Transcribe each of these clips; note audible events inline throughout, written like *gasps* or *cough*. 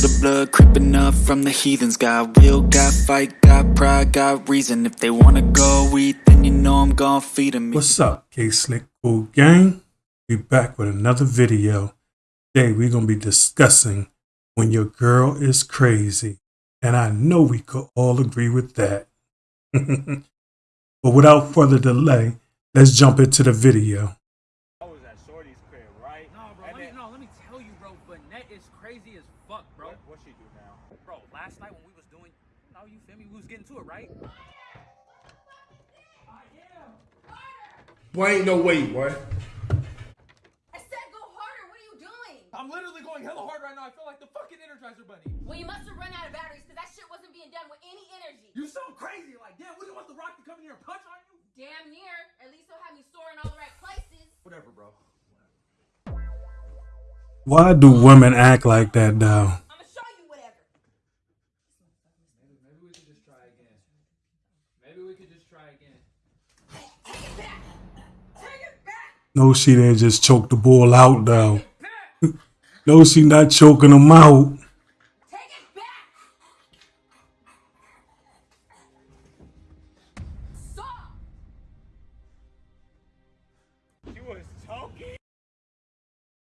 feel the blood creeping up from the heathens. Got will, got fight, got pride, got reason. If they wanna go eat, then you know I'm gon' feed them. What's up, K Slick Cool Gang? We back with another video. Today we're gonna be discussing when your girl is crazy, and I know we could all agree with that. *laughs* but without further delay, let's jump into the video. Boy, ain't no way, boy. I said go harder. What are you doing? I'm literally going hella hard right now. I feel like the fucking Energizer Bunny. Well, you must have run out of batteries because that shit wasn't being done with any energy. You sound crazy. Like, damn, what do you want the Rock to come in here and punch on you? Damn near. At least he'll have me storing all the right places. Whatever, bro. Why do women act like that, though? I'm gonna show you whatever. Maybe, maybe we could just try again. Maybe we could just try again. Take it back. Take it back. No, she didn't just choke the bull out, though. *laughs* no, she not choking him out.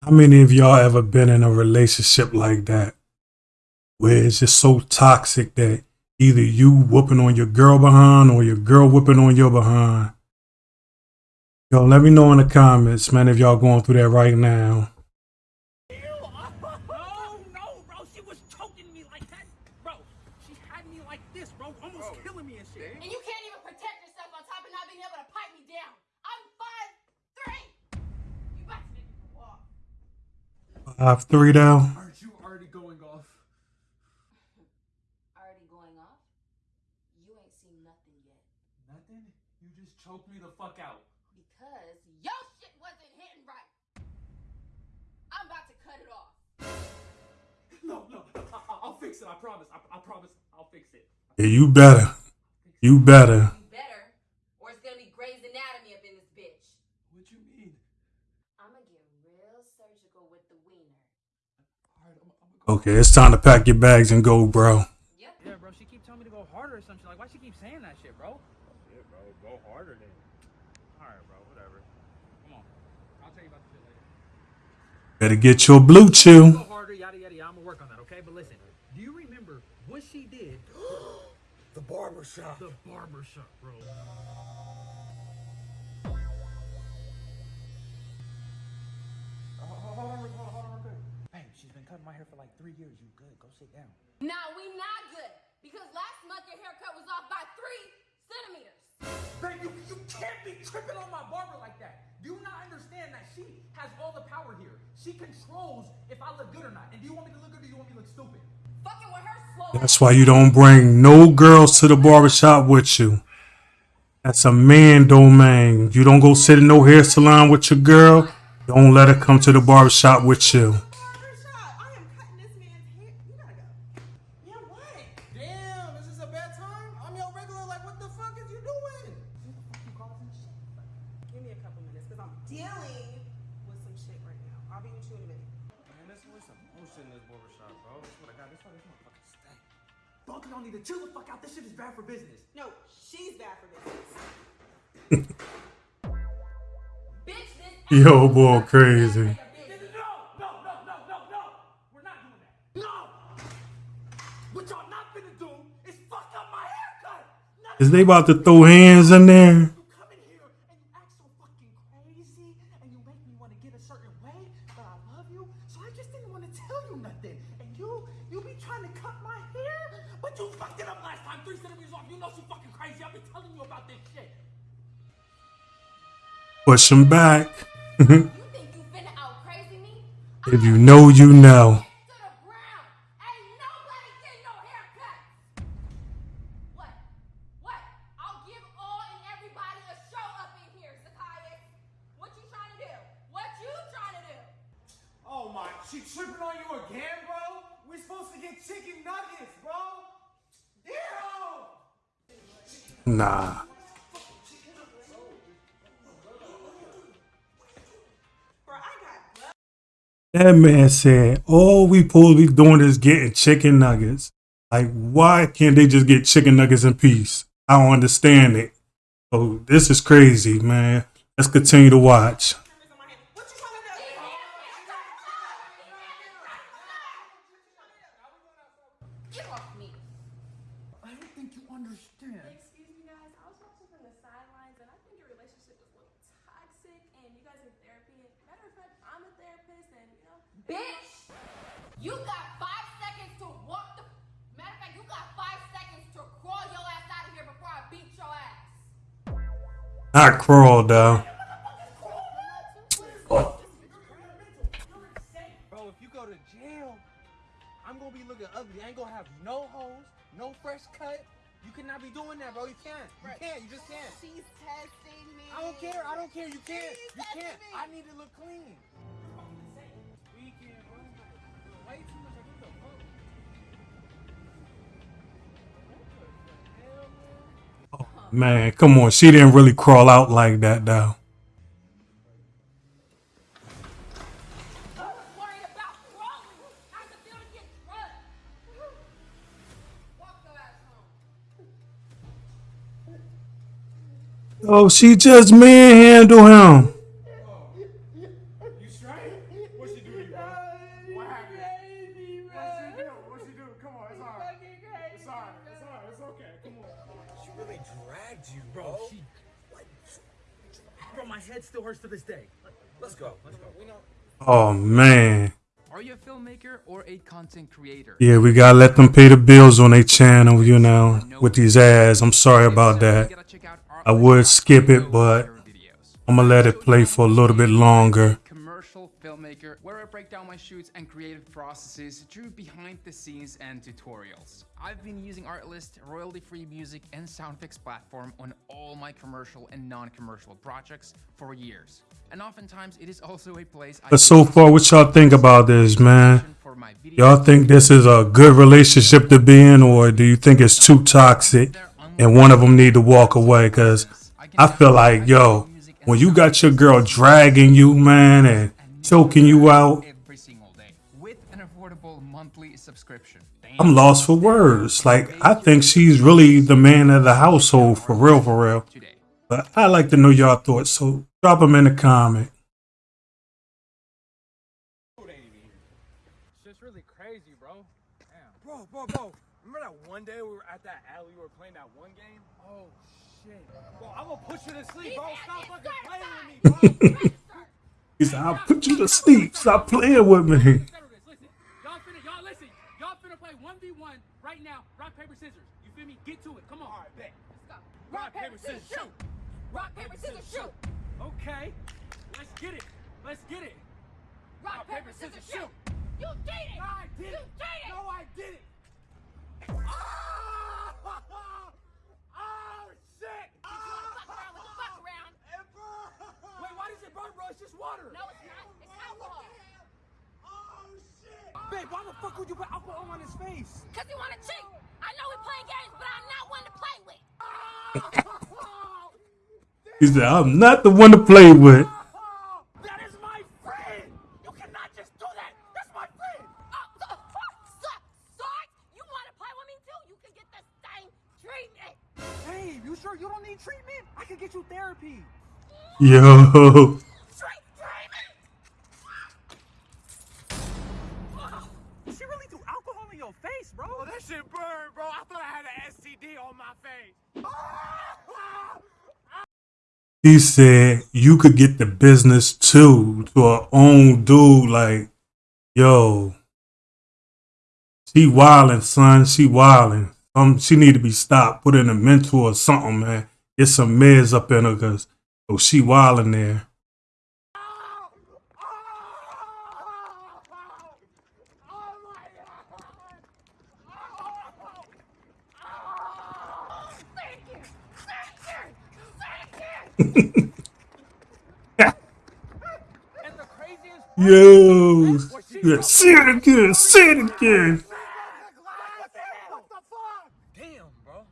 How many of y'all ever been in a relationship like that? Where it's just so toxic that either you whooping on your girl behind or your girl whooping on your behind. Yo, let me know in the comments, man, if y'all going through that right now. No, no, bro. She was choking me like that. Bro, she had me like this, bro. Almost oh, killing me and shit. And you can't even protect yourself on top of not being able to pipe me down. I'm five three. You about to make me walk. Five three though. Aren't you already going off? *laughs* Already going off? You ain't seen nothing yet. Nothing? You just choked me the fuck out. Because your shit wasn't hitting right. I'm about to cut it off. No, no, I, I- I'll fix it. I promise. I, I promise. I'll fix it. Yeah, you better. You better. You better, or it's gonna be Grey's Anatomy up in this bitch. What you mean? I'm gonna get real surgical with the wiener. All right, I'm, I'm go. Okay, it's time to pack your bags and go, bro. Yep. Yeah, bro. She keep telling me to go harder or something. Like, why she keep saying that shit, bro? Shit, bro. Go harder then. All right, bro. Whatever. Come on. I'll tell you about the shit later. Better get your BlueChew. Go harder, yada yada yada. I'm gonna work on that, okay? But listen, do you remember what she did? *gasps* The barber shop. The barber shop, bro. Hold on, hold on, hold on, real quick. Babe, she's been cutting my hair for like three years. You good? Go sit down. Now we not good because last month your haircut was off by three centimeters. Babe, you, you can't be tripping on my barber like that. Do you not understand that she has all the power here? She controls if I look good or not. And do you want me to look good or do you want me to look stupid? Fucking with her slow. That's why you don't bring no girls to the barbershop with you. That's a man domain. You don't go sit in no hair salon with your girl. Don't let her come to the barbershop with you. Barbershop. I am cutting this man's hair. You gotta go. Yeah, what? Damn, is a bad time? I'm your regular. Like, what the fuck is you doing? Give me a couple minutes, because I'm dealing with some shit right now. I'll be with you in a minute. Man, there's always some bullshit in this barbershop, bro. That's what I got. That's why this motherfucker stay. Both of y'all need to chill the fuck out. This shit is bad for business. No, she's bad for business. Bitch, this Yo, boy, crazy. No, no, no, no, no, no. We're not doing that. No. What y'all not finna do is fuck up my haircut. Is they about to throw hands in there? *laughs* do? What you trying to do? Oh my, she tripping on you again, bro? We're supposed to get chicken nuggets, bro. Ew! Nah. That man said, all we supposed to be doing is getting chicken nuggets. Like, why can't they just get chicken nuggets in peace? I don't understand it. Oh, this is crazy, man. Let's continue to watch. Get off me. I don't think you understand. Excuse me, guys. I was watching from the sidelines, and I think your relationship is a little toxic. And you guys are therapy. And matter of fact, I'm a therapist, and you know. Bitch, you got five seconds to walk the. Matter of fact, you got five seconds to crawl your ass out of here before I beat your ass. Not crawl though. Bro, if you go to jail, I'm gonna be looking ugly. I ain't gonna have no hoes, no fresh cut. You cannot be doing that, bro. You can't. You can't. You just can't. She's testing me. I don't care. I don't care. You can't. She's You can't. me. I need to look clean. Man? Come on. She didn't really crawl out like that though. Oh, she just manhandled crawling. Dragged you, bro. Bro, she. Bro, my head still hurts to this day. Let's go. Let's go. Oh man. Are you a filmmaker or a content creator? Yeah, we gotta let them pay the bills on their channel, you know, with these ads. I'm sorry about that. I would skip it, but I'm gonna let it play for a little bit longer. Filmmaker, where I break down my shoots and creative processes through behind the scenes and tutorials. I've been using Artlist, royalty-free music, and sound effects platform on all my commercial and non-commercial projects for years. And oftentimes it is also a place I so far, what y'all think about this, man? for my videos. Y'all think this is a good relationship to be in, or do you think it's too toxic and one of them need to walk away? Cause I feel like, yo, when you got your girl dragging you, man, and choking you out, every single day with an affordable monthly subscription. I'm lost for words. Like, I think she's really the man of the household for real, for real. But I'd like to know y'all thoughts, so drop them in the comment. Shit's really crazy, bro. Damn. Bro, bro, bro. Remember that one day we were at that alley, we were playing that one game? Oh, shit. Bro, I'm gonna put you to sleep, bro. Stop fucking playing with me, bro. *laughs* He said, I'll put you to sleep. Stop playing with me. Settle y'all finna, y'all listen. Y'all finna play 1v1 right now. Rock, paper, scissors. You feel me? Get to it. Come on. All right, bet. Let's go. Rock, paper, scissors, shoot. Rock, paper, scissors, shoot. Okay. Let's get it. Let's get it. Rock, paper, scissors, shoot. You did it. I did it. You cheated. No, I didn't. Oh, oh shit. Fuck around with the fuck around. Wait, why does it burn, bro? It's just water. No, it's not. It's alcohol. Oh shit. Babe, why the fuck would you put alcohol on his face? Cause you wanna cheat. I know we playing games, but I'm not one to play with. *laughs* He said, I'm not the one to play with. *laughs* That is my friend! You cannot just do that is my friend. You cannot just do that. That's my friend. Oh, so, so, Sarge, you wanna play with me too? You can get the same treatment. Babe, you sure you don't need treatment? I can get you therapy. Yo. Treat treatment. She really threw alcohol in your face, bro. Oh, that shit burned, bro. I thought I had an STD on my face. He said you could get the business too to her own dude. Like, yo, she wildin', son. She wildin'. Um, she need to be stopped. Put in a mentor or something, man. Get some meds up in her, cause oh, she wildin' there. Thank you. Thank you. Thank you. And the craziest Yo, yeah, say it again. Say it again. Damn, bro.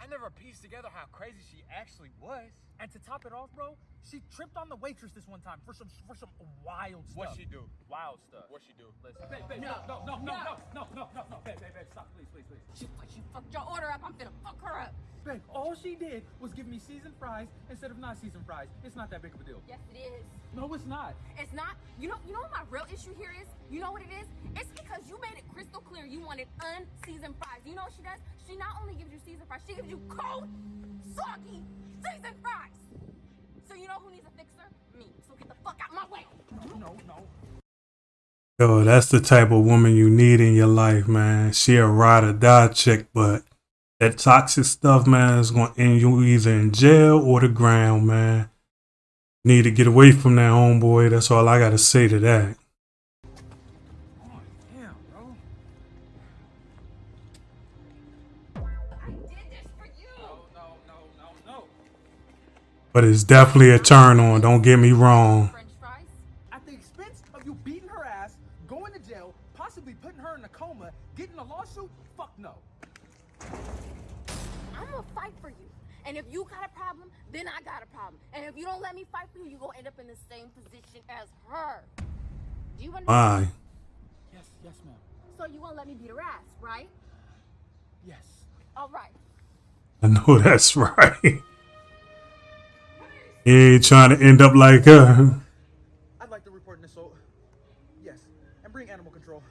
I never pieced together how crazy she actually was. And to top it off, bro, She tripped on the waitress this one time for some for some wild stuff. What she do? Wild stuff. What she do? Listen, babe, babe, no, no, no, no, no, no, no, no, no, babe, babe, babe, stop, please, please, please. She, she fucked your order up. I'm gonna fuck her up. Babe, all she did was give me seasoned fries instead of not seasoned fries. It's not that big of a deal. Yes, it is. No, it's not. It's not. You know. You know what my real issue here is? You know what it is? It's because you made it crystal clear you wanted unseasoned fries. You know what she does? She not only gives you seasoned fries, she gives you cold, soggy seasoned fries. So you know who needs a fixer? Me. So get the fuck out my way. No, no. Yo, that's the type of woman you need in your life, man. She a ride or die chick, but that toxic stuff, man, is gonna end you either in jail or the ground, man. Need to get away from that homeboy. That's all I gotta say to that. But it's definitely a turn on. Don't get me wrong. French fries. At the expense of you beating her ass, going to jail, possibly putting her in a coma, getting a lawsuit, fuck no. I'm gonna fight for you. And if you got a problem, then I got a problem. And if you don't let me fight for you, you're gonna end up in the same position as her. Do you understand? Why? Yes, yes, ma'am. So you won't let me beat her ass, right? Yes. All right. I know *laughs* that's right. He ain't trying to end up like her. I'd like to report an assault. Yes. And bring animal control.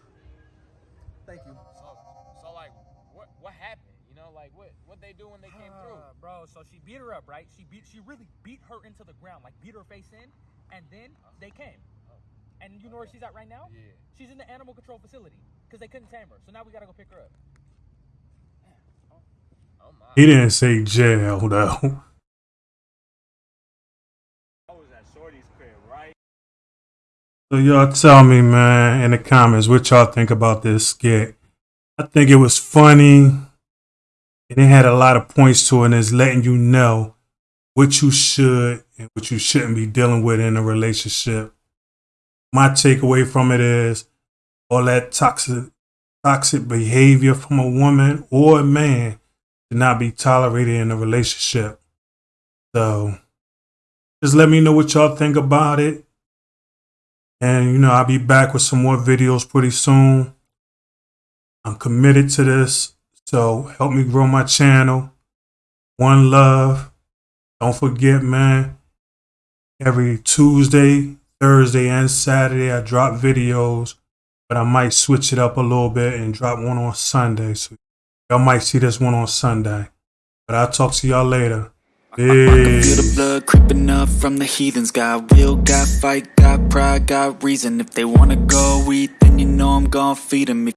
Thank you. So, so like, what what happened? You know, like what what they do when they came through? Uh, bro, so she beat her up, right? She beat she really beat her into the ground, like beat her face in, and then they came. And you know where she's at right now? Yeah. She's in the animal control facility because they couldn't tame her. So now we gotta go pick her up. Oh my. He didn't say jail though. I was at Shorty's crib, right? So y'all tell me, man, in the comments what y'all think about this skit. I think it was funny, and it had a lot of points to it, and it's letting you know what you should and what you shouldn't be dealing with in a relationship. My takeaway from it is all that toxic toxic behavior from a woman or a man should not be tolerated in a relationship. So just let me know what y'all think about it. And you know, I'll be back with some more videos pretty soon. I'm committed to this. So help me grow my channel. One love. Don't forget, man. Every Tuesday, Thursday, and Saturday, I drop videos. But I might switch it up a little bit and drop one on Sunday. So y'all might see this one on Sunday. But I'll talk to y'all later. I can feel the blood creeping up from the heathens. Got will, got fight, got pride, got reason. If they wanna go eat, then you know I'm gon' feed 'em.